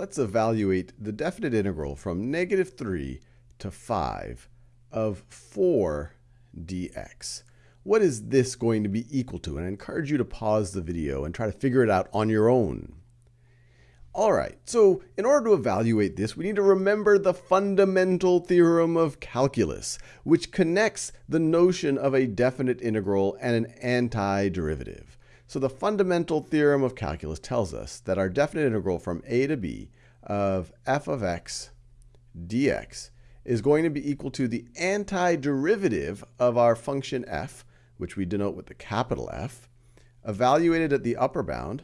let's evaluate the definite integral from negative 3 to 5 of 4 dx. What is this going to be equal to? And I encourage you to pause the video and try to figure it out on your own. All right, so in order to evaluate this, we need to remember the fundamental theorem of calculus, which connects the notion of a definite integral and an antiderivative. So the fundamental theorem of calculus tells us that our definite integral from a to b of f of x dx is going to be equal to the antiderivative of our function f, which we denote with the capital F, evaluated at the upper bound,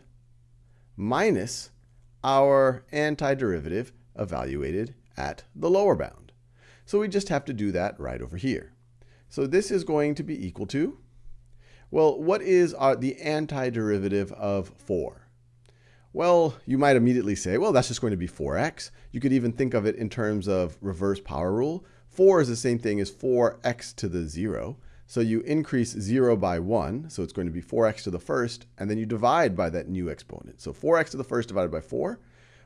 minus our antiderivative evaluated at the lower bound. So we just have to do that right over here. So this is going to be equal to well, what is our, the antiderivative of 4? Well, you might immediately say, well, that's just going to be 4x. You could even think of it in terms of reverse power rule. 4 is the same thing as 4x to the 0. So you increase 0 by 1, so it's going to be 4x to the first, and then you divide by that new exponent. So 4x to the first divided by 4,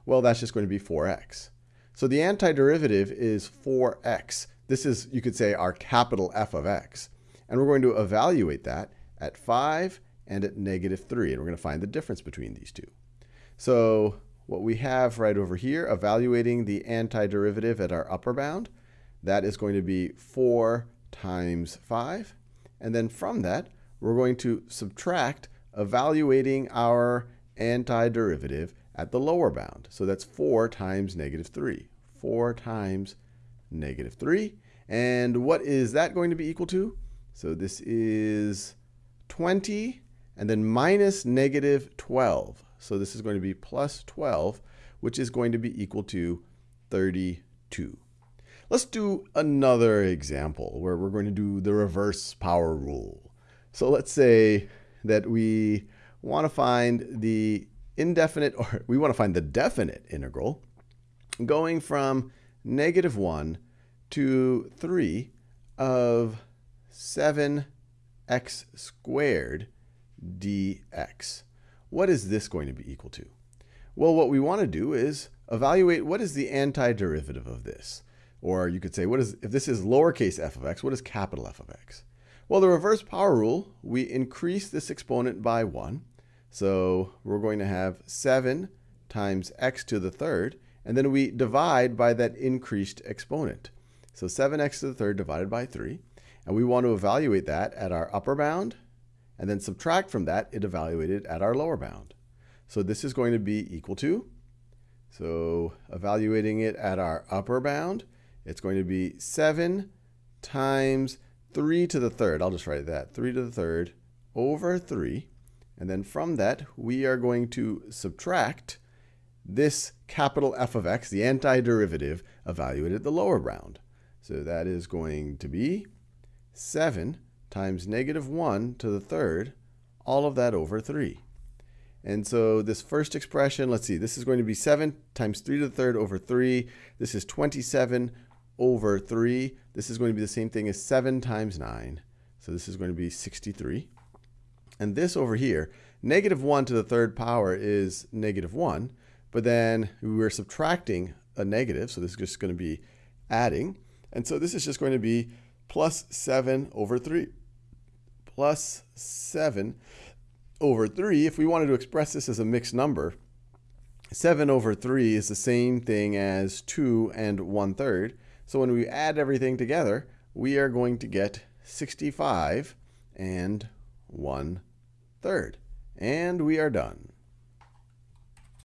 well, that's just going to be 4x. So the antiderivative is 4x. This is, you could say, our capital F of x. And we're going to evaluate that at 5 and at negative 3. And we're going to find the difference between these two. So what we have right over here, evaluating the antiderivative at our upper bound, that is going to be 4 times 5. And then from that, we're going to subtract evaluating our antiderivative at the lower bound. So that's 4 times negative 3. 4 times negative 3. And what is that going to be equal to? So this is 20 and then minus negative 12. So this is going to be plus 12, which is going to be equal to 32. Let's do another example where we're going to do the reverse power rule. So let's say that we want to find the indefinite, or we want to find the definite integral going from negative 1 to 3 of 7 x squared dx. What is this going to be equal to? Well, what we want to do is evaluate what is the antiderivative of this. Or you could say, what is if this is lowercase f of x, what is capital F of x? Well, the reverse power rule, we increase this exponent by 1. So we're going to have 7 times x to the third, and then we divide by that increased exponent. So 7x to the third divided by 3. And we want to evaluate that at our upper bound, and then subtract from that it evaluated at our lower bound. So this is going to be equal to, so evaluating it at our upper bound, it's going to be 7 times 3 to the third. I'll just write that, 3 to the third over 3. And then from that, we are going to subtract this capital F of x, the antiderivative, evaluated at the lower bound. So that is going to be 7 times negative 1 to the third, all of that over 3. And so this first expression, let's see, this is going to be 7 times 3 to the third over 3. This is 27 over 3. This is going to be the same thing as 7 times 9. So this is going to be 63. And this over here, negative 1 to the third power is negative 1. But then we're subtracting a negative, so this is just going to be adding. And so this is just going to be plus 7 over 3. Plus 7 over 3, if we wanted to express this as a mixed number, 7 over 3 is the same thing as 2 and 1 third. So when we add everything together, we are going to get 65 and 1 third. And we are done.